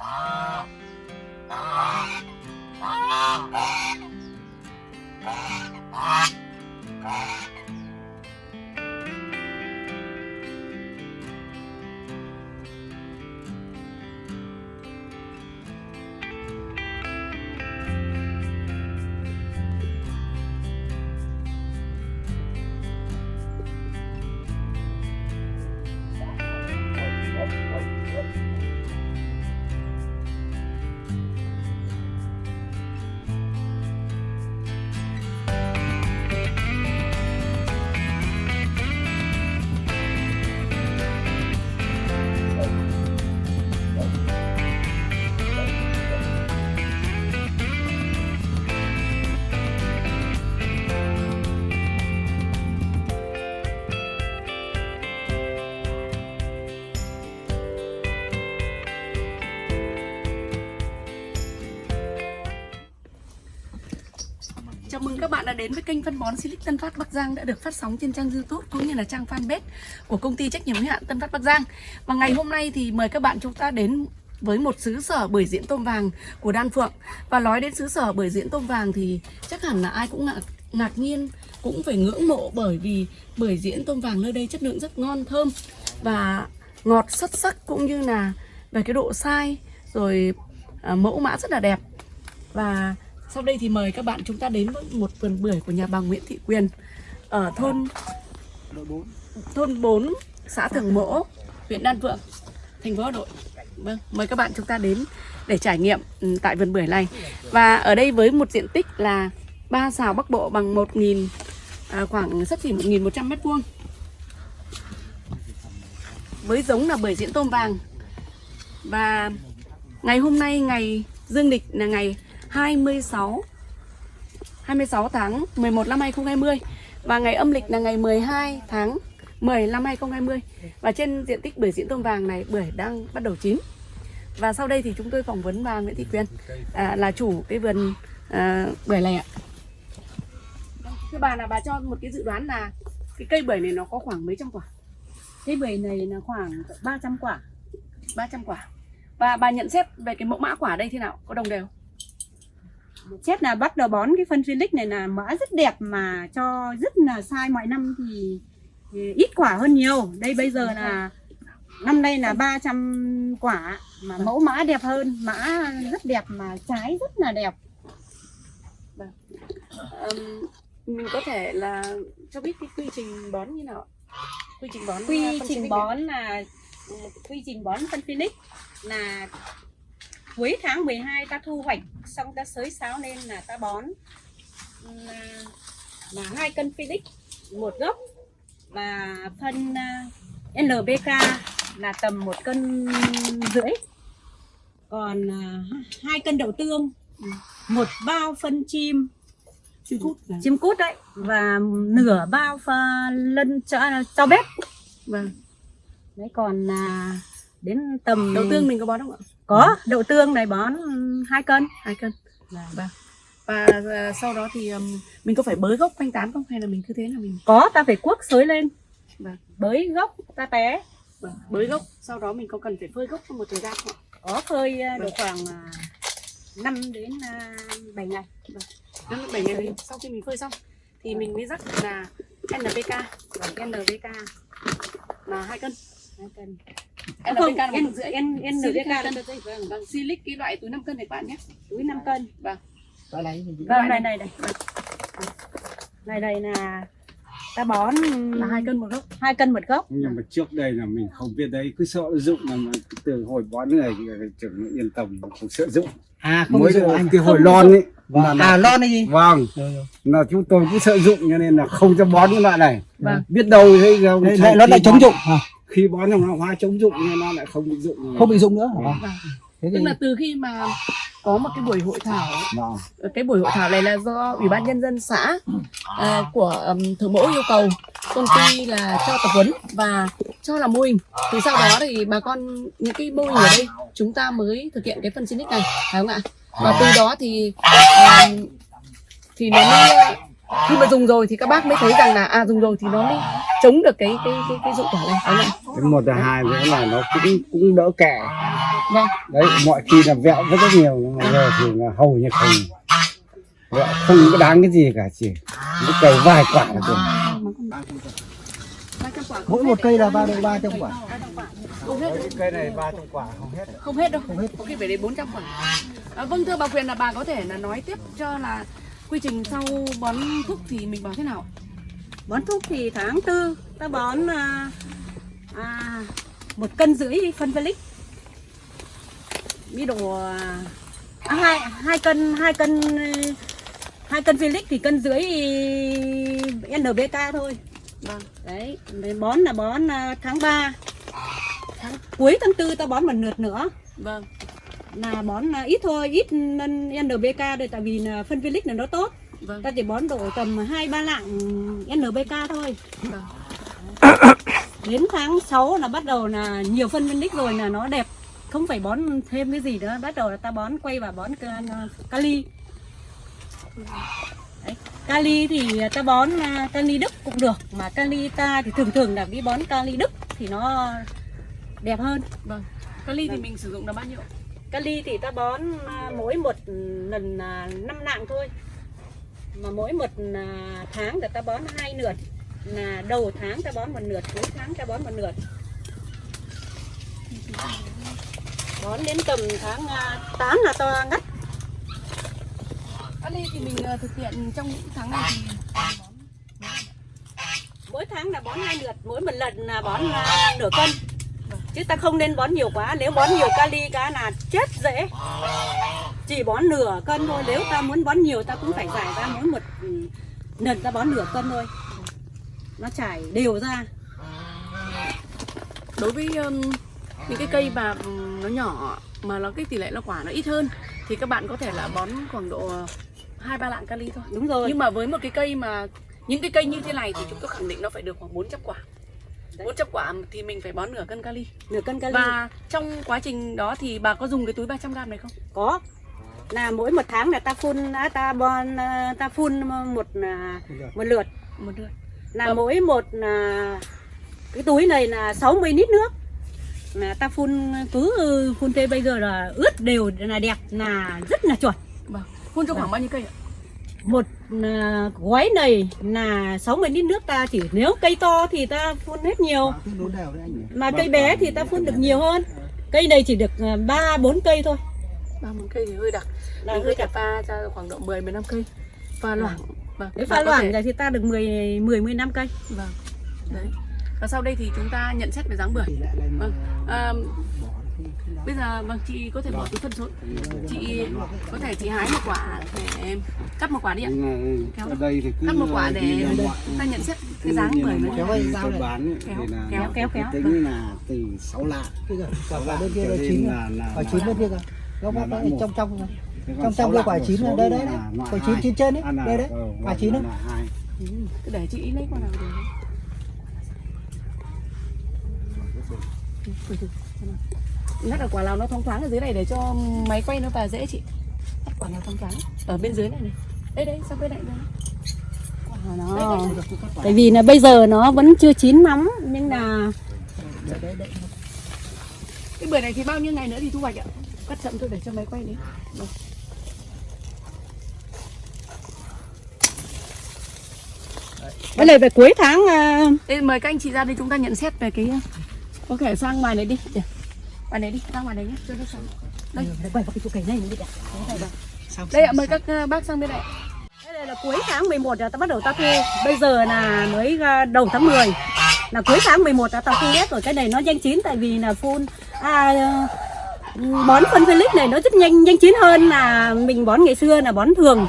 ああ。ああ。Chào mừng các bạn đã đến với kênh phân bón Silic Tân Phát Bắc Giang đã được phát sóng trên trang YouTube cũng như là trang fanpage của công ty trách nhiệm hữu hạn Tân Phát Bắc Giang. Và ngày hôm nay thì mời các bạn chúng ta đến với một xứ sở bưởi diễn tôm vàng của Đan Phượng. Và nói đến xứ sở bưởi diễn tôm vàng thì chắc hẳn là ai cũng ngạc, ngạc nhiên cũng phải ngưỡng mộ bởi vì bưởi diễn tôm vàng nơi đây chất lượng rất ngon thơm và ngọt xuất sắc cũng như là về cái độ sai rồi à, mẫu mã rất là đẹp và sau đây thì mời các bạn chúng ta đến với một vườn bưởi của nhà bà Nguyễn Thị Quyền ở thôn thôn 4, xã Thường Mỗ, huyện Đan Phượng, thành phố Hà Nội. Vâng, mời các bạn chúng ta đến để trải nghiệm ừ, tại vườn bưởi này. Và ở đây với một diện tích là ba xào Bắc Bộ bằng 1000 à, khoảng sấp xỉ 1.100 mét vuông. Với giống là bưởi diễn tôm vàng. Và ngày hôm nay ngày dương lịch là ngày 26 26 tháng 11 năm 2020 và ngày âm lịch là ngày 12 tháng 10 năm 2020 và trên diện tích bưởi diễn tôm vàng này bưởi đang bắt đầu chín. Và sau đây thì chúng tôi phỏng vấn bà Nguyễn Thị Quyên à, là chủ cái vườn à, bưởi này ạ. Thưa bà là bà cho một cái dự đoán là cái cây bưởi này nó có khoảng mấy trăm quả? Cái bưởi này là khoảng 300 quả. 300 quả. Và bà nhận xét về cái mẫu mã quả đây thế nào? Có đồng đều Xét là bắt đầu bón cái phân Felix này là mã rất đẹp mà cho rất là sai. Mọi năm thì, ít quả hơn nhiều. Đây bây giờ là năm nay là 300 quả mà mẫu mã đẹp hơn. Mã rất đẹp mà trái rất là đẹp. Ừm, mình có thể là cho biết cái quy trình bón như nào quy trình bón Quy trình bón là quy trình bón phân Felix là cuối tháng 12 ta thu hoạch xong ta xới sáo lên là ta bón. Là, là hai cân Felix một gốc. Và phân uh, NPK là tầm một cân rưỡi. Còn uh, hai cân đậu tương một bao phân chim. Chim cút và chim cút đấy. Và nửa bao pha lân cho cho bếp. Vâng. Đấy còn là đến tầm đậu tương mình có bón không ạ có đậu tương này bón hai cân. Hai cân. Vâng và sau đó thì ừm, mình có phải bới gốc quanh tán không? Hay là mình cứ thế là mình có ta phải cuốc xới lên. Vâng. bới gốc ta té. Vâng, bới gốc. Sau đó mình có cần phải phơi gốc trong một thời gian không có phơi Vâng. được khoảng 5 đến à, 7 ngày. Năm bảy ngày thì sau khi mình phơi xong thì mình mới rắc là NPK NPK là hai cân cân NPK không cân Silic NPK hai là cân vâng. Vâng silic cái loại túi 5 cân này các bạn nhé. Túi 5 cân. Vâng. Vâng này này. này. Này này là ta bón là hai cân một gốc. hai cân một gốc. Nhưng mà trước đây là mình không biết đấy cứ sợ dụng là mà từ hồi bón này thì trưởng nó yên tâm không sợ dụng. À không mới dụ anh. cái hồi lon ấy Vâng. là- À lon này gì? vâng. Rồi, rồi. là chúng tôi cũng sợ dụng cho nên là không cho bón cái loại này. Vâng. biết đâu thấy nó lại chống dụng. à? Khi bón xong nó hóa chống dụng nên nó lại không bị dụng. Không bị dụng nữa hả? Vâng. Thế tức thì là từ khi mà có một cái buổi hội thảo vâng. cái buổi hội thảo này là do ủy ban nhân dân xã à, của um, thường mẫu yêu cầu công ty là cho tập huấn và cho làm mô hình. Thì sau đó thì bà con những cái mô hình ở đây chúng ta mới thực hiện cái phân Sinic này phải không ạ? Và từ đó thì um, thì nó mới khi mà dùng rồi thì các bác mới thấy rằng là à dùng rồi thì nó mới chống được cái cái cái cái dụng quả này. Không? Ạ cái một là hai nữa là nó cũng cũng đỡ kẹ vâng. Đấy mọi khi là vẹo rất rất nhiều nhưng mà giờ thì là hầu như không. Vẹo không có đáng cái gì cả chỉ cái cây vài quả là được. Trăm không mỗi hết một cây là ba được ba trăm quả. Không hết cây này ba trăm quả không hết. Không hết đâu. Có khi phải đến 400 quả. À, vâng thưa bà quyền là bà có thể là nói tiếp cho là quy trình sau bón thuốc thì mình bón thế nào? Bón thuốc thì tháng tư ta bón à, à, một cân rưỡi phân velic ví dụ à, hai hai cân hai cân hai cân velic thì cân rưỡi NPK thôi. Vâng. Đấy bón là bón à, tháng 3 tháng cuối tháng tư ta bón một lượt nữa. Vâng là bón à, ít thôi ít nên NPK đây tại vì là phân velic là nó tốt. Vâng. Ta chỉ bón độ tầm hai ba lạng NPK thôi. Vâng. Đến tháng 6 là bắt đầu là nhiều phân velic rồi là nó đẹp. Không phải bón thêm cái gì nữa. Bắt đầu là ta bón quay vào bón ca- kali. Đấy. kali thì ta bón à, kali đức cũng được mà kali ta thì thường thường là đi bón kali đức thì nó đẹp hơn. Vâng. Kali thì mình sử dụng là bao nhiêu kali thì ta bón à, mỗi một lần là 5 lạng thôi. Mà mỗi một à, tháng là ta bón hai lượt. Là đầu tháng ta bón một lượt cuối tháng ta bón một lượt. Bón đến tầm tháng à, 8 là ta ngắt. Kali thì mình thực hiện trong những tháng này thì mỗi tháng là bón hai lượt mỗi một lần là bón à, nửa cân chứ ta không nên bón nhiều quá. Nếu bón nhiều kali cá là chết dễ. Chỉ bón nửa cân thôi. Nếu ta muốn bón nhiều ta cũng phải giải ra mỗi một ừ, lần ta bón nửa cân thôi. Nó trải đều ra. Đối với um, những cái cây mà um, nó nhỏ mà nó cái tỷ lệ nó quả nó ít hơn thì các bạn có thể là bón khoảng độ hai ba lạng kali thôi. Đúng rồi. Nhưng mà với một cái cây mà những cái cây như thế này thì chúng tôi khẳng định nó phải được khoảng 400 quả. 400 quả thì mình phải bón nửa cân kali. Nửa cân kali. Và trong quá trình đó thì bà có dùng cái túi 300 gram này không? Có. Là mỗi một tháng là ta phun à, ta bón à, ta phun một à, một lượt. Một lượt. Là Vâng. mỗi một cái túi này là 60 lít nước. Là ta phun cứ ừ, phun thế bây giờ là ướt đều là đẹp là rất là chuẩn. Vâng. Phun cho khoảng bao nhiêu cây ạ một à, gói này là 60 lít nước ta chỉ. Nếu cây to thì ta phun hết nhiều. Đấy mà cây bé thì ta phun được nhiều hơn. Cây này chỉ được à, ba bốn cây thôi. Ba bốn cây thì hơi đặc. Là hơi hơi pha ra khoảng độ 10 15 cây. Pha loãng. Vâng Bà pha loãng thể- thì ta được 10 10 15 cây. Vâng. Đấy. Và sau đây thì chúng ta nhận xét về dáng bưởi. Vâng. à, bây giờ vâng chị có thể bỏ túi phân xuống. Chị có thể chị hái một quả để cắt một quả đi ạ. Ở đây thì cứ cắt một quả để ngoại- chúng ta nhận xét cái dáng bưởi nó kéo tôi này. bán Kéo, thì là kéo, nó kéo, kéo. tính là từ 6 lạng. Quả bên kia là chín quả chín bên kia loại đấy một. trong trong trong trong kia lạng quả chín đây đấy đấy quả chín chín trên ấy là- đây đấy ờ, quả chín đấy. cứ để chị lấy quả nào được ngắt ở quả nào nó thoáng thoáng ở dưới này để cho máy quay nó vào dễ chị. Ngắt quả nào thoáng thoáng. Ở bên dưới này này. Đây đây sang bên này đây nó tại vì là bây giờ nó vẫn chưa chín lắm nhưng là cái bưởi này thì bao nhiêu ngày nữa thì thu hoạch ạ? Cắt chậm thôi để cho máy quay đi. Vâng. cái này về cuối tháng à, Đây, mời các anh chị ra đây chúng ta nhận xét về cái có thể sang ngoài này đi. Để. Ngoài này đi sang ngoài này nhé cho nó sáng đây quay vào cái chỗ cây này mới đẹp đây ạ mời các ờ, bác sang bên này Đây này là cuối tháng 11 là ta bắt đầu ta thu. Bây giờ là mới à, đầu tháng 10 Là cuối tháng 11 là ta thu hết rồi. Cái này nó nhanh chín tại vì là phun à, ừ, Bón phân Felix này nó rất nhanh nhanh chín hơn là mình bón ngày xưa là bón thường.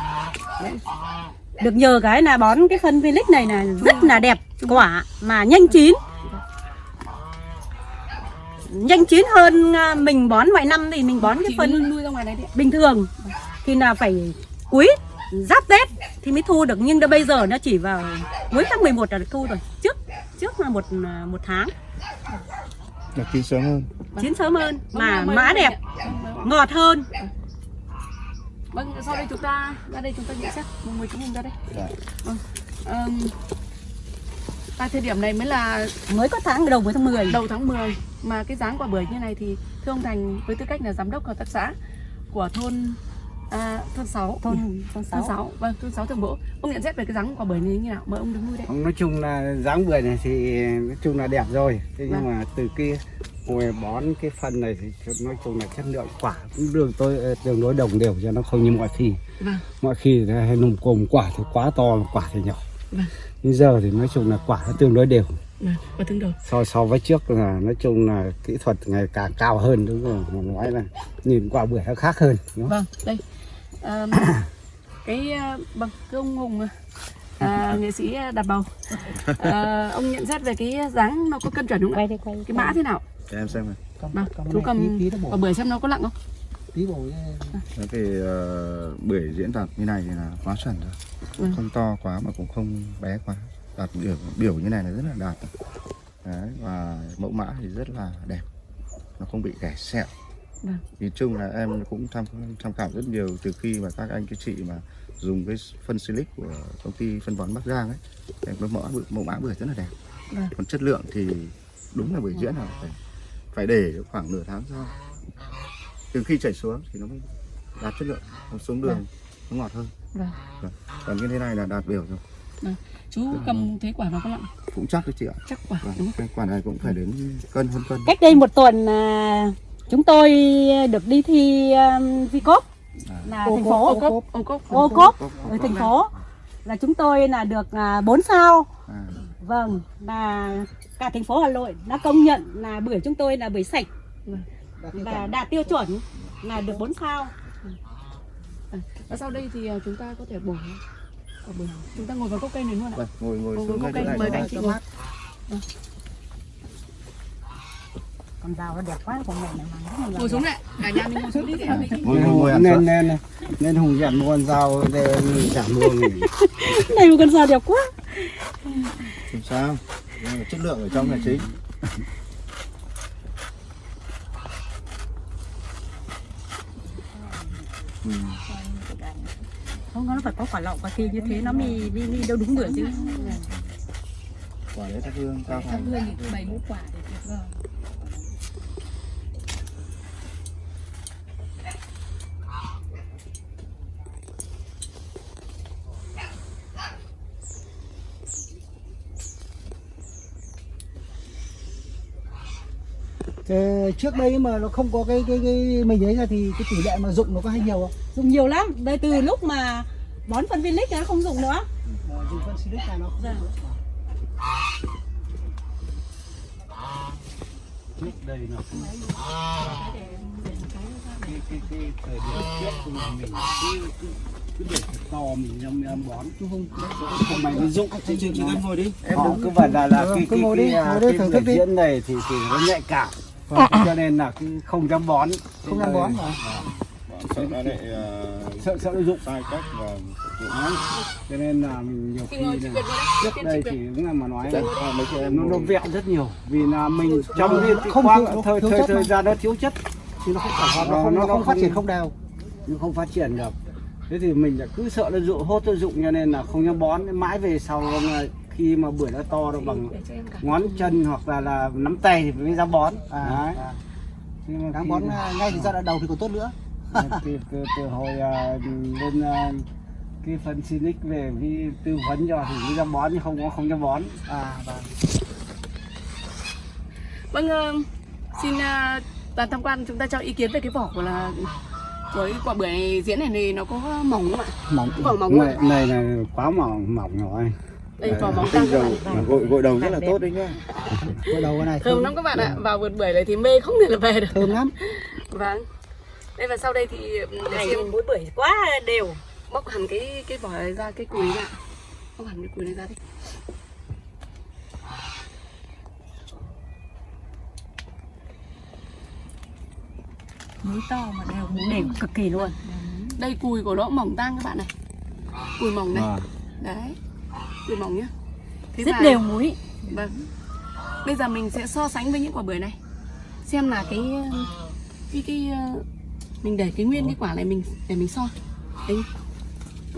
Được nhờ cái là bón cái phân Felix này là rất là đẹp quả mà nhanh chín Nhanh chín hơn à, mình bón mọi năm thì mình bón cái chị phân nuôi, ra ngoài này đi bình thường. Thì là phải cuối giáp tết thì mới thu được. Nhưng đã bây giờ nó chỉ vào cuối tháng 11 là được thu rồi. Trước trước là một một tháng. Là chín sớm hơn. Chín sớm hơn Vâng, mà mời mã đẹp. Vâng, vâng. ngọt hơn. Vâng sau đây chúng ta ra đây chúng ta nhận xét. Một người chúng mình ra đây. Dạ. vâng Ờm, tại thời điểm này mới là mới có tháng đầu với tháng 10 đầu tháng 10 mà cái dáng quả bưởi như này thì thưa ông Thành với tư cách là giám đốc hợp tác xã của thôn à, thôn 6 thôn thôn thôn 6 6 vâng thôn 6 thường bộ. Ông nhận xét về cái dáng quả bưởi này như nào? Mời ông đứng nuôi đấy nói chung là dáng bưởi này thì nói chung là đẹp rồi. Thế nhưng Vâng. mà từ cái hồi bón cái phân này thì nói chung là chất lượng quả cũng đường tôi ờ, tương đối đồng đều cho nó không như mọi khi. Vâng. Mọi khi hay nùng cồm quả thì quá to quả thì nhỏ. Vâng. nhưng giờ thì nói chung là quả nó tương đối đều vâng và tương đầu so so với trước là nói chung là kỹ thuật ngày càng cao hơn đúng không? Mà nói là nhìn quả bưởi nó khác hơn đúng không? vâng đây. Ờm, cái ờ, vâng thưa ông Hùng à, nghệ sĩ đặt bầu. À, ông nhận xét về cái dáng nó có cân chuẩn đúng không ạ? quay đây quay cái mã thế nào? Để em xem này. Vâng chú cầm quả bưởi xem nó có nặng không? Tí bồi Thế thì uh, bưởi diễn đạt như này thì là quá chuẩn rồi. Ừ. Không to quá mà cũng không bé quá Đạt biểu, biểu như này là rất là đạt Đấy, Và mẫu mã thì rất là đẹp. Nó không bị ghẻ sẹo. Vâng. Nhìn chung là em cũng tham tham khảo rất nhiều từ khi mà các anh các chị mà dùng cái phân silic của công ty phân bón Bắc Giang ấy. Cái mẫu, mẫu, mẫu mã bưởi rất là đẹp. Vâng. còn chất lượng thì đúng là bưởi diễn là phải phải để khoảng nửa tháng sau. Từ khi chảy xuống thì nó mới đạt chất lượng. Còn xuống đường nó ngọt hơn. Vâng. Còn như thế này là đạt biểu rồi chú cầm thấy quả nó có nặng cũng chắc đấy chị ạ. Chắc quả vâng, đúng không? cái quả này cũng phải đến cân hơn cân. Cách đây một tuần à, chúng tôi được đi thi um, Vicop là thành phố. ô cốp ô cốp. Ô cốp ở thành phố. Là chúng tôi là được à, 4 sao. À, vâng là cả thành phố Hà Nội đã công nhận là bưởi chúng tôi là bưởi sạch. Và đạt tiêu chuẩn là được 4 sao. Và sau đây thì chúng ta có thể bổ chúng ta ngồi vào gốc cây này luôn ạ. Vâng, ngồi ngồi Ngồi xuống gốc ngay cây mời anh chị ngồi. con rau nó đẹp quá con này mà ngồi xuống này cả nhà mình ngồi xuống đi để ngồi ngồi nên nên nên hùng dặn mua con dao để chẳng mua nghỉ này một con rau đẹp quá. Không sao. Chất lượng ở trong là chính. Ừ. không nó phải có quả lọng quả thi như thế nó mới đi đi đâu đúng bưởi chứ. Quả đấy thắp hương cao thành hương thì bày mũ quả để tuyệt vời trước đây mà nó không có cái cái cái mình ấy ra thì cái tỷ lệ mà dụng nó có hay nhiều không? dùng nhiều lắm đây từ lúc mà bón phân viên lích nó không dùng nữa Ờ, dùng phân silic là nó không Dạ. trước đây là cái cái cái thời điểm trước thì mình cứ cứ cứ để to mình nhâm nhâm bón chứ không không mày nó dụng Chị chị chị ngồi đi. họ cứ bảo là là Ừ, cái cái cái, à, cái thức đi. diễn này thì thì nó nhạy cảm cho nên là không dám bón. Không dám bón mà. sợ nó lại uh, sợ sợ nó dụng sai cách và Đấy. cho nên là mình nhiều khi là trước đây thì đúng là mà nói là mấy chị em nó nó vẹo rất nhiều. Vì là mình trong cái không thiếu- thời thiếu thời thời gian nó thiếu chất. Thì nó không hoạt Nó không, nó không phát triển không đều. nó không phát triển được. Thế thì mình lại cứ sợ nó dụng hốt nó dụng cho nên là không dám bón. Mãi về sau khi mà bưởi nó to nó bằng cho ngón chân hoặc là là nắm tay thì mới dám bón À, Đấy. à. Nhưng mà Đáng khi bón ngay từ giai đoạn đầu thì còn tốt nữa. từ, từ, từ hồi à, lên à, cái phân Sinic về cái tư vấn cho thì mới dám bón nhưng không có không dám bón À vâng. vâng ờ, xin ờ, đoàn tham quan chúng ta cho ý kiến về cái vỏ của là cái quả bưởi diễn này thì nó có mỏng không ạ mỏng Vỏ mỏng này, này là quá mỏng mỏng rồi đây vỏ các bạn Mà gội gội đầu rất là tốt đấy nhá. Cái đầu cái này thơm lắm các bạn ạ. Vào vườn bưởi này thì mê không thể là về được. Thơm lắm. vâng. Đây và sau đây thì để này xem mỗi bưởi quá đều. Bóc hẳn cái cái vỏ này ra cái cùi ra. Bóc hẳn cái cùi này ra đi. Múi to mà đều đều cực kỳ luôn. Đây cùi của nó mỏng tang các bạn này. Cùi mỏng này. À. đấy cùi mỏng nhá. Thế rất và- đều múi. Vâng. Bây giờ mình sẽ so sánh với những quả bưởi này. Xem là cái cái cái ờ, mình để cái nguyên cái quả này mình để mình so. Đấy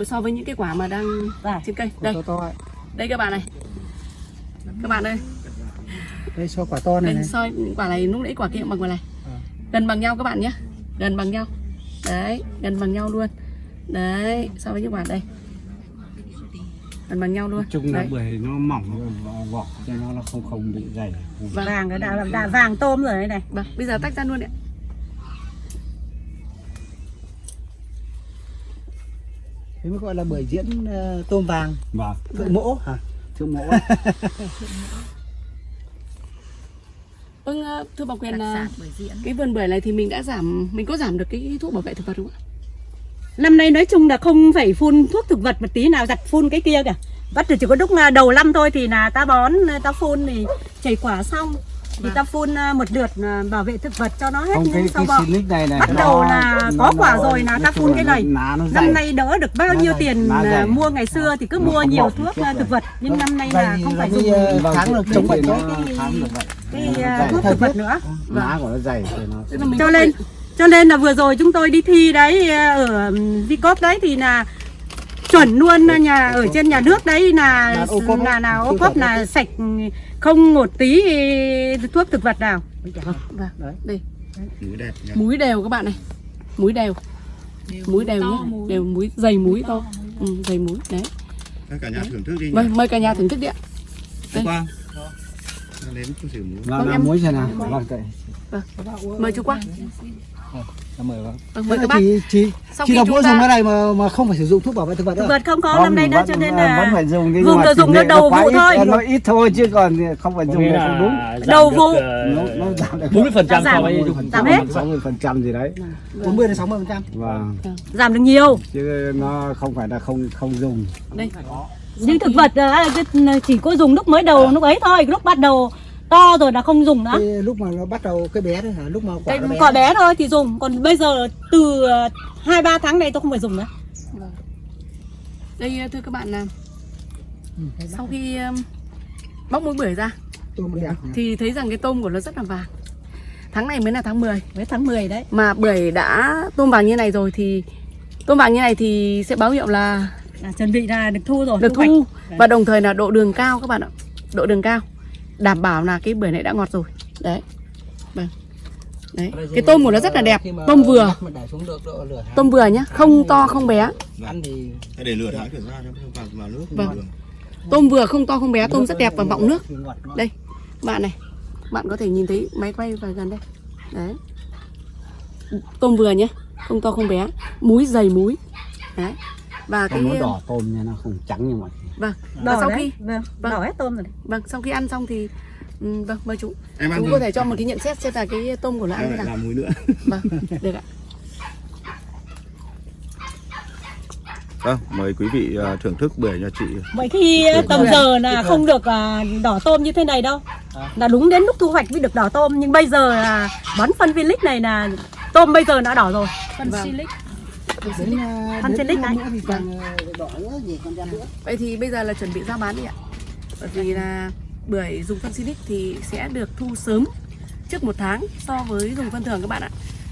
so với những cái quả mà đang Đây. trên cây. Đây. đây các bạn này. Các bạn ơi. Đây so quả to này đây này. soi quả này lúc nãy quả kia bằng quả này. À. gần bằng nhau các bạn nhé gần bằng nhau. Đấy gần bằng nhau luôn. Đấy so với những quả đây gần bằng nhau luôn. Chung là bưởi nó mỏng. Vỏ cho nó nó không không bị dày. Vâng. vàng cái đã, đã vàng tôm rồi đấy này. Vâng bây giờ tách ra luôn ạ. Thế mới gọi là bưởi diễn ờ, tôm vàng. Và thượng mỗ hả? Thương mẫu vâng ờ, thưa bà quyền là diễn. cái vườn bưởi này thì mình đã giảm mình có giảm được cái thuốc bảo vệ thực vật không ạ năm nay nói chung là không phải phun thuốc thực vật một tí nào giặt phun cái kia cả bắt chỉ có lúc là đầu năm thôi thì là ta bón ta phun thì chảy quả xong. Thì ta phun à, một lượt à, bảo vệ thực vật cho nó hết không cái sau bọ xịt này này bắt nó- đầu là nó- có nó- quả rồi là ta phun cái này. năm nay đỡ được bao nhiêu tiền à, mua ngày xưa thì cứ mua nhiều thuốc à, thực vật. Nhưng năm nay Dày là không phải dùng Vâng, kháng được chống bệnh cái- à, thuốc thực vật nữa. Lá của nó dày cho thể- cho nên là vừa rồi chúng tôi đi thi đấy à, ở Vicop đấy thì là chuẩn luôn nhà ở trên nhà nước đấy là Là ô cốp là ô cốp là sạch không một tí thuốc thực vật nào. Vâng Đấy. đây. Múi đẹp nhỉ? múi đều các bạn này. Múi đều. Múi đều nhé. đều múi dày múi to ừ, dày múi đấy. Các cả nhà thưởng thức đi vâng mời cả nhà thưởng thức đi ạ. Đến chút xíu múi Vâng, em- muối xem nào. Vâng vậy mời chú quang cảm ơn vâng vâng mời các bác. Chị, chị, sau chị đọc mỗi dùng cái này mà mà không phải sử dụng thuốc bảo vệ thực vật thực đâu. vật không có Không, năm nay vẫn- cho nên vẫn là phải dùng nhưng dùng mà là dùng nó đầu vụ thôi. nó ít thôi chứ còn không phải dùng là không đúng. Đầu vụ. ờ, nó nó giảm được. 40% Giảm. so với dùng Giảm hết. sáu mươi phần trăm gì đấy. 40 đến 60 phần trăm. Vâng. Giảm được nhiều. Chứ nó không phải là không không dùng. Đây. Nhưng thực vật là cái- chỉ có dùng lúc mới đầu lúc ấy thôi lúc bắt đầu to rồi là không dùng nữa. Cái lúc mà nó bắt đầu cái bé đấy hả? Lúc mà quả cái bé quả bé thôi thì dùng. Còn bây giờ từ ờ, hai ba tháng này tôi không phải dùng nữa. Đây thưa các bạn là sau khi um, bóc múi bưởi ra thì thấy rằng cái tôm của nó rất là vàng. Tháng này mới là tháng 10 với tháng 10 đấy. Mà bưởi đã tôm vàng như này rồi thì tôm vàng như này thì sẽ báo hiệu là là chuẩn bị là được thu rồi được thu và đồng thời là độ đường cao các bạn ạ. Độ đường cao đảm bảo là cái bưởi này đã ngọt rồi. Đấy. Vâng. Đấy. Cái tôm của nó rất là đẹp. tôm vừa. mà để xuống được độ lửa tôm vừa nhá không to không bé. Ăn thì để lửa tháng chuyển ra cho vào, vào nước. Vâng. tôm vừa không to không bé. Tôm rất đẹp và mọng nước. Đây bạn này. Bạn có thể nhìn thấy máy quay vào gần đây. Đấy. Tôm vừa nhé không to không bé. Múi dày múi đấy. Và cái không nó đỏ tôm nha nó không trắng như mọi vâng và đỏ sau đấy khi vâng. Vâng. đỏ hết tôm rồi đấy. vâng sau khi ăn xong thì ừm, vâng mời chú Em ăn chú thử. có thể cho một cái nhận xét xem là cái tôm của nó ăn thế nào làm múi nữa vâng được ạ Vâng, mời quý vị ờ, thưởng thức bưởi nhà chị Vậy khi tầm giờ là không được à, đỏ tôm như thế này đâu Là đúng đến lúc thu hoạch mới được đỏ tôm Nhưng bây giờ là bón phân Vilic này là tôm bây giờ đã đỏ rồi Phân Vâng. Silic à, Ăn trên ra nữa. Vậy thì bây giờ là chuẩn bị ra bán đi ạ. Bởi vì là bưởi dùng phân Silic thì sẽ được thu sớm trước một tháng so với dùng phân thường các bạn ạ.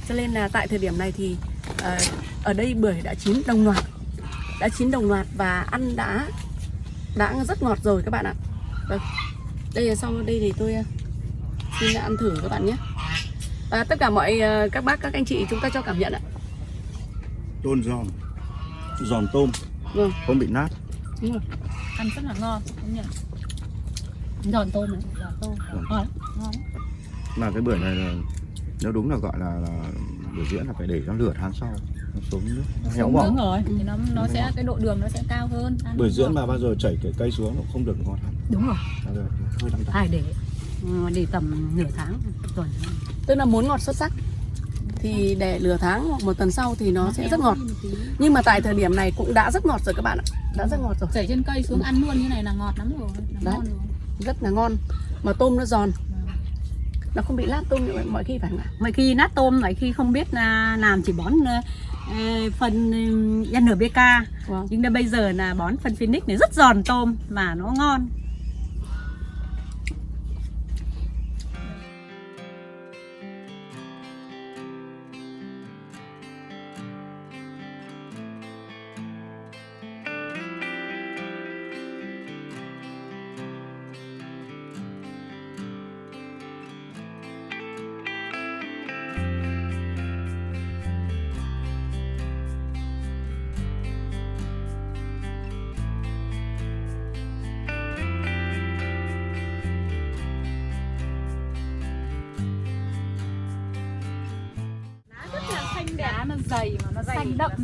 Cho nên là tại thời điểm này thì ờ, ở đây bưởi đã chín đồng loạt đã chín đồng loạt và ăn đã đã rất ngọt rồi các bạn ạ. Vâng. Đây là sau đây thì tôi ờ, xin ăn thử các bạn nhé. Và tất cả mọi ờ, các bác các anh chị chúng ta cho cảm nhận ạ Tôm giòn. Giòn tôm. Vâng. Không bị nát. Đúng rồi. Ăn rất là ngon đúng nhỉ? Giòn tôm này. Giòn tôm. Ngon ngon. Mà cái bưởi này là Nếu đúng là gọi là, là bưởi diễn là phải để cho lửa tháng sau. Nó xuống nước Nó héo Đúng bỏng. rồi, thì nó nó sẽ cái độ đường nó sẽ cao hơn. ăn Bưởi nó diễn ngọt. mà bao giờ chảy cái cây xuống nó không được ngon lắm. Đúng rồi. Hơi đắng Phải để ừ, để tầm nửa tháng tuần. Tức là muốn ngọt xuất sắc thì để lửa tháng hoặc một tuần sau thì nó sẽ rất ngọt. Nhưng mà tại thời điểm này cũng đã rất ngọt rồi các bạn ạ. Đã rất ngọt rồi. Chảy trên cây xuống ăn luôn như này là ngọt lắm rồi, là Đấy. ngon rồi. rất là ngon. Mà tôm nó giòn. Nó không bị lát tôm như mọi khi phải không ạ? Mọi khi nát tôm, mọi khi không biết là làm chỉ bón ờ, ờ, phân ờ, NPK Vâng. Nhưng đến bây giờ là bón phân Phoenix này rất giòn tôm mà nó ngon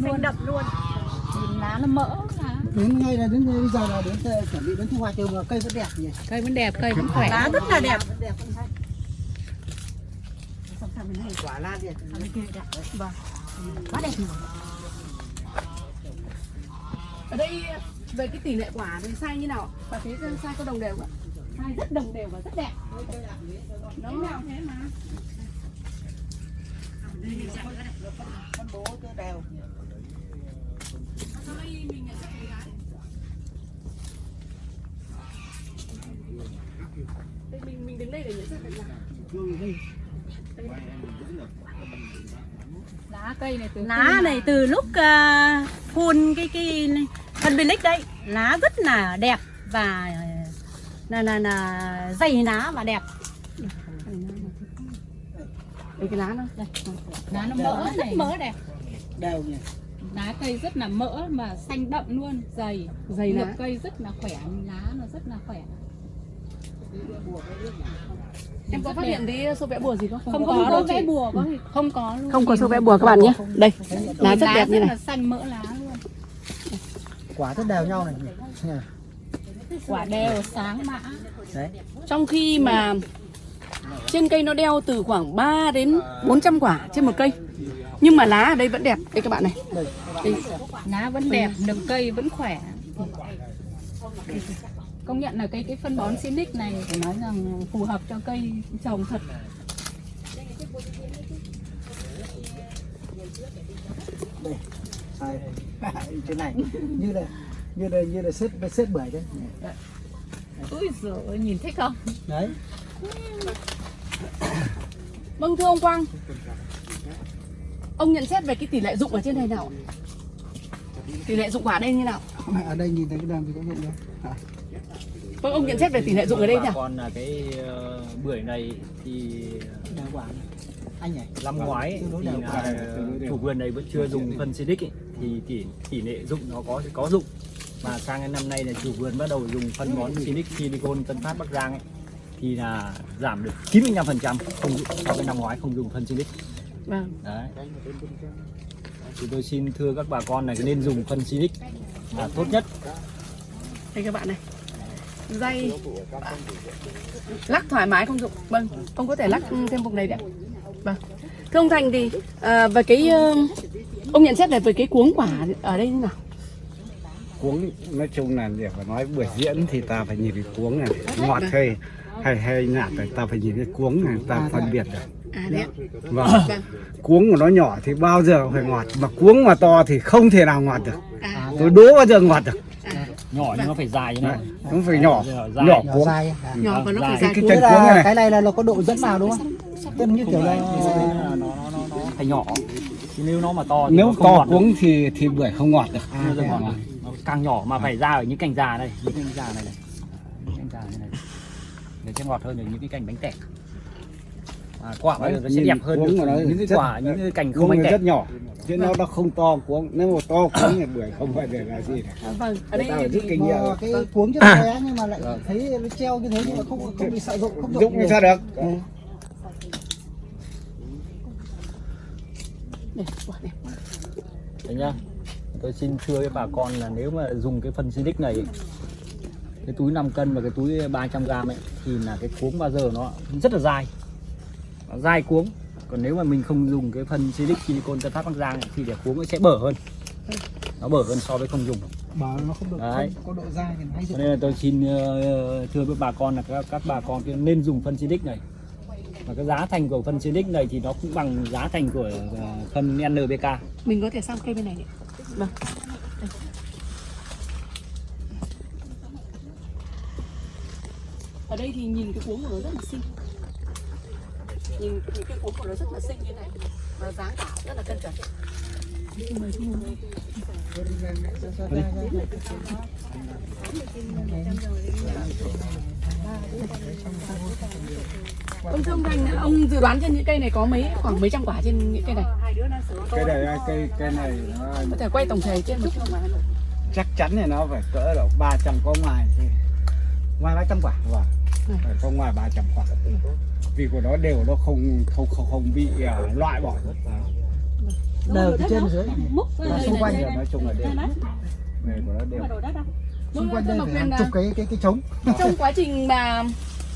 luôn đậm luôn nhìn lá nó mỡ lá đến ngay là đến bây giờ là đến ờ, chuẩn bị đến thu hoạch rồi mà cây vẫn đẹp nhỉ cây vẫn đẹp cây vẫn khỏe lá rất là đẹp vẫn đẹp vẫn hay quả lan đẹp Vâng. Quá đẹp rồi. Ở đây về cái tỷ lệ quả thì sai như nào? Bà thấy sai có đồng đều không ạ? Sai rất đồng đều và rất đẹp. Nó nào thế mà. phân bố cho đều đây mình nhận gái. Đây mình mình đứng đây để nhận xét cái lá cây này từ lá này từ lúc uh, phun cái cái phân Bilic đấy lá rất là đẹp và ờ, là là là dày lá và đẹp Đây cái lá nó. Đây. lá nó mỡ rất này mỡ đẹp đều nhỉ lá cây rất là mỡ mà xanh đậm luôn dày Dày lá. Cây rất là khỏe lá nó rất là khỏe Em có phát hiện thấy sâu vẽ bùa gì không? không, có đâu vẽ bùa có thì không có luôn Không có sâu vẽ bùa các bạn nhé. Đây. Lá rất đẹp như rất này. là xanh mỡ lá luôn quả rất đều nhau này quả đều sáng mã đấy Trong khi mà trên cây nó đeo từ khoảng 3 đến 400 quả trên một cây. Nhưng mà lá ở đây vẫn đẹp. Đây các bạn này. Đây. lá vẫn đẹp nực cây vẫn khỏe công nhận là cái cái phân bón Sinic này phải nói rằng phù hợp cho cây trồng thật sai thế này như là như là như là xếp xếp bưởi đấy ui giời nhìn thích không đấy Vâng thưa ông Quang. Ông nhận xét về cái tỷ lệ dụng ở trên này nào? Tỷ lệ dụng quả đây như nào? ở đây nhìn thấy cái đầm thì có dụng đâu à, Vâng ông nhận xét về tỷ lệ dụng ở đây nhỉ? con là cái ờ, bưởi này thì anh nhỉ? năm ngoái thì là chủ vườn này vẫn chưa dùng phân ấy, thì tỷ tỷ lệ dụng nó có có dụng. Mà sang cái năm nay là chủ vườn bắt đầu dùng phân bón Silic Silicon Tân Phát Bắc Giang ấy thì là giảm được 95% không dụng so với năm ngoái không dùng phân Silic Vâng. đấy thì tôi xin thưa các bà con này nên dùng phân Silic là tốt nhất Đây các bạn này. Dây lắc thoải mái không dụng. Vâng, ông có thể lắc thêm vùng này đấy. Vâng. Thưa ông Thành thì à, về cái ờ, ông nhận xét về về cái cuống quả ở đây như nào? cuống nói chung là để mà nói buổi diễn thì ta phải nhìn cái cuống này ngọt hay hay hay nhạt thì ta phải nhìn cái cuống này ta phân biệt được À đấy ạ. vâng. Vâng. cuống của nó nhỏ thì bao giờ phải ngọt mà cuống mà to thì không thể nào ngọt được. À, tôi đố bao giờ ngọt được. Nhỏ nhưng nó phải dài như này. nó phải nhỏ dài. nhỏ cuống. Dài à. nhỏ và nó phải Dài. cái cuống. là này. cái này là nó có độ dẫn vào đúng không? Tức như kiểu là nó, nó, nó, nó phải nhỏ. Nếu nó mà to thì nếu to cuống thì thì bưởi không ngọt được. Nó càng nhỏ mà phải ra ở những cành già đây những cành già này này. Những cành già này này. Để sẽ ngọt hơn những cái cành bánh tẻ à, quả giờ nó sẽ đẹp hơn cuống được những cái rất- quả những cái cành không cuống tẻ rất nhỏ chứ nó nó không to cuống nếu mà to cuống thì bưởi không phải để là gì À, vâng, ở đây rút thì kinh nghiệm mà cái cuống cho nó bé nhưng mà lại thấy nó treo như thế nhưng mà không không bị sợ dụng không dụng thì sao được? Đây, quả đẹp. Đấy nhá tôi xin thưa với bà con là nếu mà dùng cái phân Silic này cái túi 5 cân và cái túi 300 gram ấy thì là cái cuống bao giờ nó rất là dai nó dai cuống còn nếu mà mình không dùng cái phân Silic silicon tân phát bắc giang thì để cuống nó sẽ bở hơn nó bở hơn so với không dùng bảo nó không được Đấy. không có độ dai thì nó hay nên là tôi xin ờ, thưa với bà con là các, các bà con nên dùng phân Silic này và cái giá thành của phân Silic này thì nó cũng bằng giá thành của ờ, phân NPK Mình có thể sang cây bên này này. Vâng. Ở đây thì nhìn cái cuống của nó rất là xinh. Nhìn nhìn cái cuống của nó rất là xinh như này và dáng cả rất là cân chuẩn. Chị ngồi. Ông Thành, ông dự đoán trên những cây này có mấy khoảng mấy trăm quả trên những cây này? cái này cây cây này nó Có thể quay tổng thể trên một chút chắc chắn thì nó phải cỡ độ 300 có ngoài thì ngoài 300 quả vâng phải có ngoài 300 quả vì của nó đều nó không không không, không bị à, loại bỏ. Đều từ trên dưới. xung quanh đây, nói chung là đều đây, nghề của nó đều xung quanh đây phải hàng là chục cái cái cái trống. Trong quá trình mà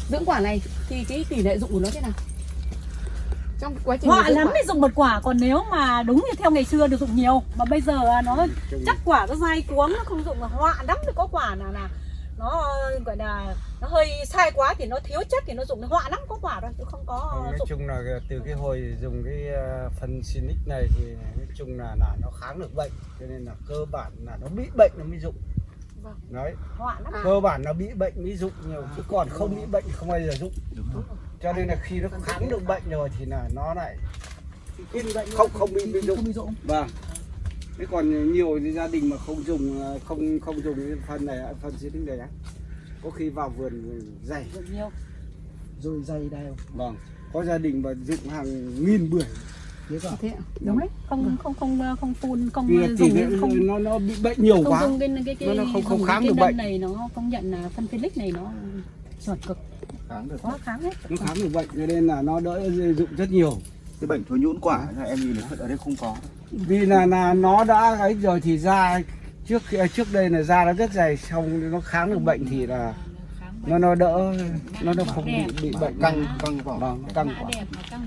dưỡng quả này thì cái tỷ lệ dụng của nó thế nào? Trong quá trình họa lắm mới dùng một quả còn nếu mà đúng như theo ngày xưa được dụng nhiều. Mà bây giờ à, nó chắc quả nó dai cuống nó không dụng. Mà họa lắm thì có quả nào là nó gọi là nó hơi sai quá thì nó thiếu chất thì nó dụng họa lắm có quả thôi chứ không có nói dụng. chung là từ cái hồi dùng cái ờ, phân Sinic này thì nói chung là là nó kháng được bệnh cho nên là cơ bản là nó bị bệnh nó mới dụng. Vâng. đấy. Họa lắm. Cơ bản nó bị bệnh mới dụng nhiều chứ còn không bị bệnh không bao giờ dụng. Cho nên là khi nó kháng được bệnh rồi thì là nó lại không không bị bị dụng. không bị dụng. Vâng thế còn nhiều thì gia đình mà không dùng ờ, không không dùng cái phân này phân Sinic này á. Có khi vào vườn dày. Rồi dày đều vâng. Có gia đình mà dụng hàng nghìn bưởi. Thế cả. Thế ạ? Đúng đấy. Không không không không phun không vì là tỷ dùng cái- không nó nó bị bệnh nhiều không quá. dùng cái cái cái Nó- nó không- không kháng cái được bệnh. này nó công nhận là phân Felix này nó chuẩn cực. Kháng được quá kháng hết nó kháng được bệnh cho nên là nó đỡ dụng rất nhiều. Cái bệnh thối nhũn quả là em nhìn thấy ở đây không có vì là là nó đã ấy rồi thì da trước trước đây là da nó rất dày xong nó kháng được bệnh thì là nó nó đỡ nó nó không bị bị bệnh. Căng căng vỏ. Vâng căng vỏ.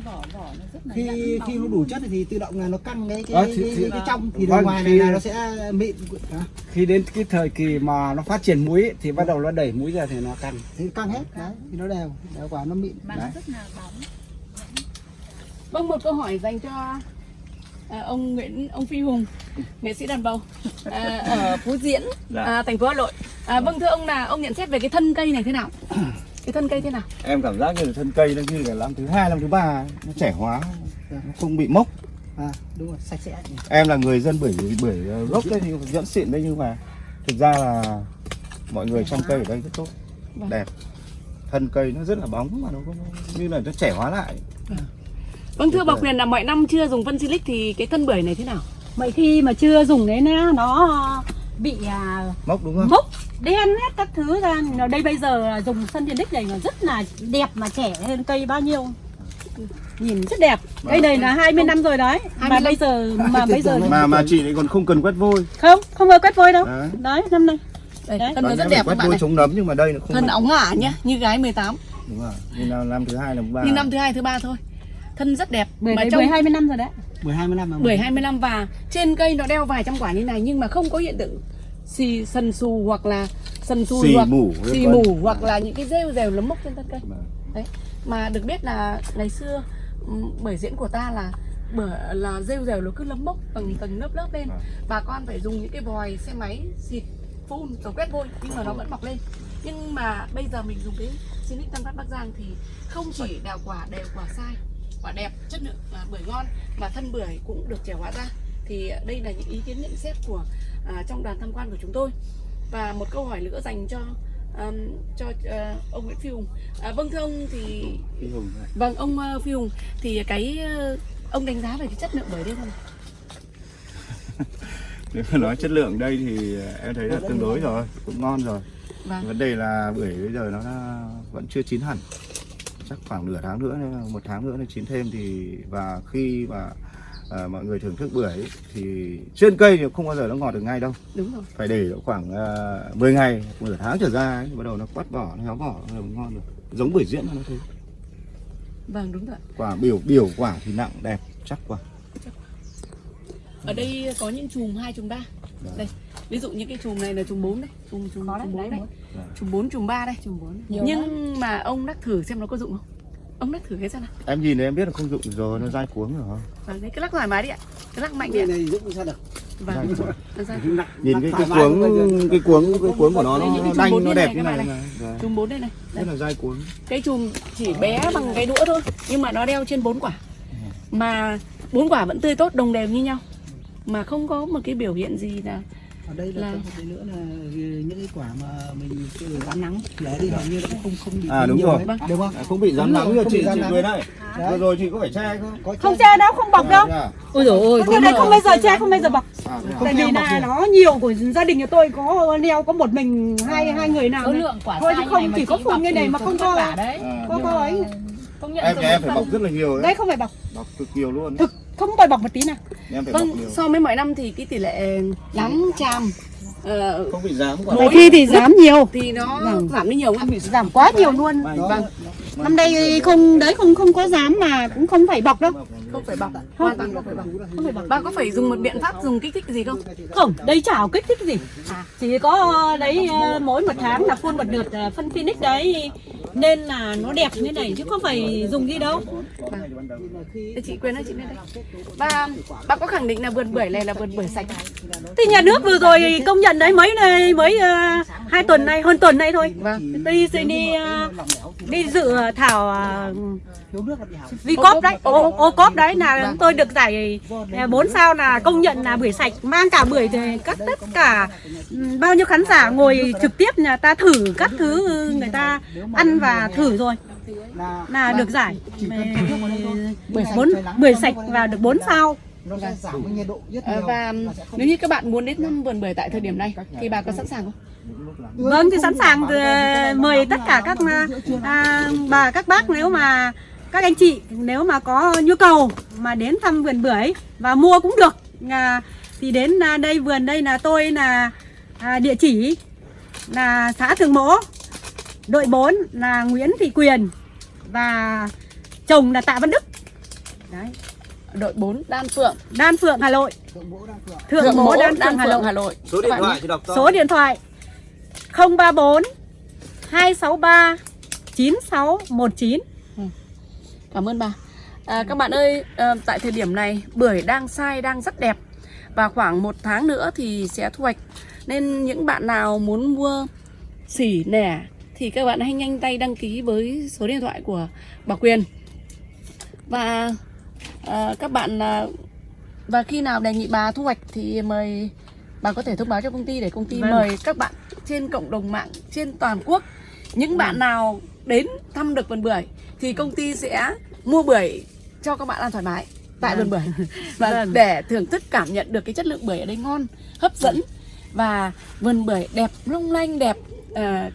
vỏ nó rất là khi khi nó đủ chất thì tự động là nó căng cái cái, Ờ, cái, thì- cái, trong thì vâng, bên ngoài này là nó sẽ mịn. À, khi đến cái thời kỳ mà nó phát triển muối ấy, thì bắt đầu nó đẩy muối ra thì nó căng. Thì căng hết đấy thì nó đều đều quả nó mịn. Bóng. Vâng một câu hỏi dành cho à, ông Nguyễn ông Phi Hùng nghệ sĩ đàn bầu. À, ở Phú Diễn à, thành phố Hà Nội. À, vâng thưa ông là ông nhận xét về cái thân cây này thế nào? Cái thân cây thế nào? Em cảm giác như là thân cây nó như là năm thứ hai năm thứ ba nó trẻ hóa nó không bị mốc. À đúng rồi sạch sẽ. Em là người dân bưởi bưởi ờ, gốc đấy vẫn xịn đấy nhưng mà thực ra là mọi người trong cây ở đây rất tốt Vâng. đẹp. Thân cây nó rất là bóng mà nó có như là nó trẻ hóa lại vâng thưa bà. Quyền là mọi năm chưa dùng phân silic thì cái thân bưởi này thế nào? Vậy khi mà chưa dùng đấy nó nó bị à, mốc đúng không? mốc đen hết các thứ ra. Ở đây bây giờ là dùng sân đích này nó rất là đẹp mà trẻ hơn cây bao nhiêu? Nhìn rất đẹp. Cây này là 20 năm rồi đấy. Mà 25. bây giờ mà bây giờ mà mà chị lại còn không cần quét vôi. Không không có quét vôi đâu. Đấy. Đấy năm nay. Đây, Đấy. thân nó rất đẹp các quét bạn vôi này. chống nấm nhưng mà đây nó không thân óng ả nhá như gái 18 đúng rồi. Như là năm thứ hai năm thứ ba. Như năm thứ hai thứ ba thôi thân rất đẹp. Bưởi mà đấy trong bưởi 20 năm rồi đấy. Bưởi 25 mà bưởi 25 và trên cây nó đeo vài trăm quả như này nhưng mà không có hiện tượng xì sần xù hoặc là sần xù Xì hoặc mủ, xì vân. vân. mủ hoặc là những cái rêu rèo lấm mốc trên thân cây. Vâng. đấy. Mà được biết là ngày xưa ừm, bưởi diễn của ta là bưởi là rêu rèo nó cứ lấm mốc tầng tầng lớp lớp lên. Vâng. bà con phải dùng những cái vòi xe máy xịt phun rồi quét vôi nhưng mà nó vẫn mọc lên. Nhưng mà bây giờ mình dùng cái Sinic Tân Phát Bắc Giang thì không chỉ đào quả đều quả sai quả đẹp chất lượng à, bưởi ngon mà thân bưởi cũng được trẻ hóa ra. Thì đây là những ý kiến nhận xét của à, trong đoàn tham quan của chúng tôi. Và một câu hỏi nữa dành cho um, cho ờ, ông Nguyễn Phi Hùng. À, vâng thưa ông thì Phi Hùng này. vâng ông ờ, Phi Hùng thì cái ờ, ông đánh giá về cái chất lượng bưởi đây không? Nếu mà nói chất lượng đây thì em thấy là tương đối rồi cũng ngon rồi. Vâng. Vấn đề là bưởi bây giờ nó vẫn chưa chín hẳn chắc khoảng nửa tháng nữa một tháng nữa nó chín thêm thì và khi mà à, mọi người thưởng thức bưởi ấy, thì trên cây thì không bao giờ nó ngọt được ngay đâu. Đúng rồi. Phải để khoảng uh, 10 ngày nửa tháng trở ra ấy, bắt đầu nó quắt vỏ nó héo vỏ nó ngon được giống bưởi diễn nó thế vâng đúng rồi quả biểu biểu quả thì nặng đẹp chắc quả. Ở đây có những chùm hai chùm ba. Vâng. đây ví dụ những cái chùm này là chùm 4 đấy. Chùm chùm Có đấy, chùm 4 đấy, đấy. chùm 4 chùm 3 đây. Chùm bốn. Nhiều lắm. nhưng mà ông đắc thử xem nó có dụng không? Ông đắc thử cái xem nào. Em nhìn thấy em biết là không dụng rồi nó dai cuống rồi vâng đấy cứ lắc thoải mái đi ạ. Cứ lắc mạnh đi cái ạ. này dụng sao được? Vâng. Nhìn cái cái cuống cái cuống cái cuống của nó Đây, nó, cái đanh nó bốn đẹp như này, Vâng. chùm 4 đây này. Rất là dai cuống. Cái chùm chỉ bé bằng cái đũa thôi nhưng mà nó đeo trên bốn quả. Mà bốn quả vẫn tươi tốt đồng đều như nhau. Mà không có một cái biểu hiện gì là ở đây là, Là- cái nữa là những cái quả mà mình rán nắng. Thì ở đây hầu như nó cũng không không bị À, đúng nhiều rồi. đấy, đúng không? À, không bị Đúng nắng như chị chị nắng. Quyền này Đấy. vừa rồi chị có phải che không có không che đâu không bọc đâu. À, ôi dồi ôi cái này không bao giờ che không bao giờ bọc. À, à? tại vì là nó nhiều của gia đình nhà tôi có leo có một mình hai hai người nào số lượng quả Thôi chứ như không, chỉ có phun như này mà không có- À, có có ấy. Em em phải bọc rất là nhiều đấy. Đây không phải bọc. Bọc cực nhiều luôn. Thực không bồi bọc một tí nào. Vâng, so với mọi năm thì cái tỷ lệ lắm tràm ờ, không bị dám quả Mọi khi thì giảm nhiều. thì nó Vâng. giảm đi nhiều không? giảm quá nhiều luôn. Vâng, năm nay không đấy không không có dám mà cũng không phải bọc đâu. Không phải bọc, hoàn toàn không phải bọc. không phải bọc. Bà có phải dùng một biện pháp dùng kích thích gì không? không đây chả có kích thích gì. Chỉ có đấy ờ, mỗi một tháng là phun một lượt ờ, phân Phoenix đấy. Nên là nó đẹp như này chứ không phải dùng gì đâu Chị quên nói chị lên đây. Và bà có khẳng định là vườn bưởi này là vườn bưởi sạch. thì nhà nước vừa rồi công nhận đấy mấy này mấy ờ, hai tuần nay hơn tuần nay thôi Vâng. đi đi ờ, đi dự thảo ờ, là bị hỏng Vi cốp đấy, ô, ô cốp đấy là chúng tôi được giải 4 sao là công nhận là bưởi sạch mang cả bưởi thì các tất cả bao nhiêu khán giả ngồi trực tiếp nhà ta thử các thứ người ta ăn và thử rồi là là được giải. Bưởi bốn bưởi sạch và được 4 sao. Nó sẽ giảm cái nhiệt độ rất Ờ, nhiều. và Nó sẽ không nếu như các bạn muốn đến thăm vườn bưởi tại thời điểm này thì bà có sẵn sàng không? Vâng thì sẵn sàng mời tất cả các à, bà các bác nếu mà các anh chị nếu mà có nhu cầu mà đến thăm vườn bưởi và mua cũng được à, thì đến à, đây vườn đây là tôi là à, địa chỉ là xã Thường Mỗ đội 4 là Nguyễn Thị Quyền và chồng là Tạ Văn Đức. Đấy. Đội 4 Đan Phượng, Đan Phượng Hà Nội. Thượng mỗ đang phượng. Thượng Mỗ Đan Phượng Hà Nội. Hà Nội. số điện thoại thì đọc to Số điện thoại 034 263 9619 Cảm ơn bà. À, các bạn ơi, à, tại thời điểm này bưởi đang sai đang rất đẹp. Và khoảng một tháng nữa thì sẽ thu hoạch. Nên những bạn nào muốn mua xỉ nẻ thì các bạn hãy nhanh tay đăng ký với số điện thoại của bà Quyền. Và à, các bạn à, và khi nào đề nghị bà thu hoạch thì mời bà có thể thông báo cho công ty để công ty Vâng. mời các bạn trên cộng đồng mạng trên toàn quốc những bạn nào đến thăm được vườn bưởi thì công ty sẽ mua bưởi cho các bạn ăn thoải mái tại vườn bưởi và Vâng. để thưởng thức cảm nhận được cái chất lượng bưởi ở đây ngon hấp dẫn và vườn bưởi đẹp long lanh đẹp à,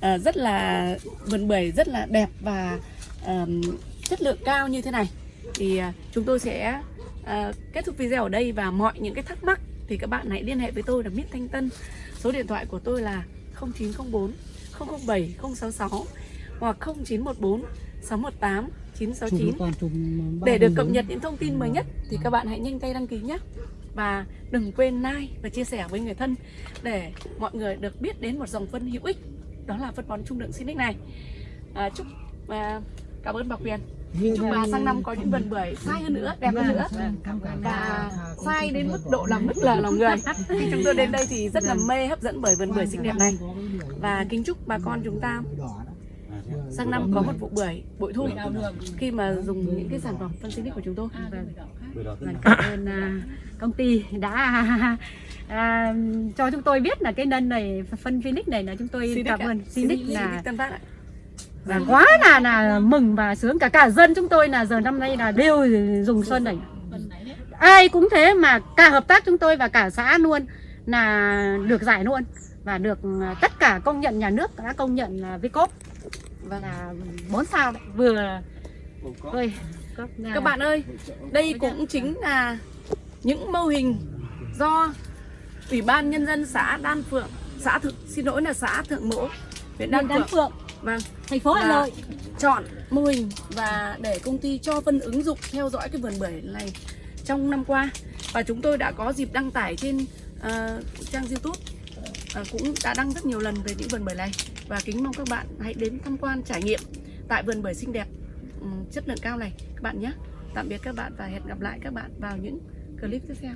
à, rất là vườn bưởi rất là đẹp và ờm, chất lượng cao như thế này. Thì à, chúng tôi sẽ à, kết thúc video ở đây và mọi những cái thắc mắc thì các bạn hãy liên hệ với tôi là Mít Thanh Tân. Số điện thoại của tôi là 0904 007 066 hoặc 0914 618 969 chùm toàn chùm ba để được cập nhật những thông tin mới nhất thì các bạn hãy nhanh tay đăng ký nhé. Và đừng quên like và chia sẻ với người thân để mọi người được biết đến một dòng phân hữu ích đó là phân bón trung lượng Sinic này à, chúc và cảm ơn bà Quyền chúc bà sang năm có những vườn bưởi sai hơn nữa đẹp hơn nữa và bà. sai đến mức độ làm nức lờ lòng người khi chúng tôi đến đây thì rất là mê hấp dẫn bởi vườn bưởi xinh đẹp này và kính chúc bà con chúng ta. Sang năm có một vụ bưởi bội thu. Khi mà dùng những cái sản phẩm phân xinic của chúng tôi. Vâng, cảm ơn à, công ty đã à, cho chúng tôi biết là cái nân này phân Phoenix này là chúng tôi cảm ơn. Phoenix là là quá là là mừng và sướng. Cả cả dân chúng tôi là giờ năm nay là đều dùng sơn này. Ai cũng thế mà cả hợp tác chúng tôi và cả xã luôn là được giải luôn và được à, tất cả công nhận nhà nước đã công nhận là Vicop Vâng. là bốn sao đấy. vừa ơi Các bạn ơi, đây cũng chính là những mô hình do Ủy ban Nhân dân xã Đan Phượng, xã Thượng, xin lỗi là xã Thượng Mỗ, huyện Đan Đan Phượng, Phượng. Vâng, thành phố Hà Nội. chọn mô hình và để công ty cho phân ứng dụng theo dõi cái vườn bưởi này trong năm qua. Và chúng tôi đã có dịp đăng tải trên ờ, trang YouTube Ờ, cũng đã đăng rất nhiều lần về những vườn bưởi này. Và kính mong các bạn hãy đến tham quan trải nghiệm tại vườn bưởi xinh đẹp chất lượng cao này các bạn nhé. Tạm biệt các bạn và hẹn gặp lại các bạn vào những clip tiếp theo.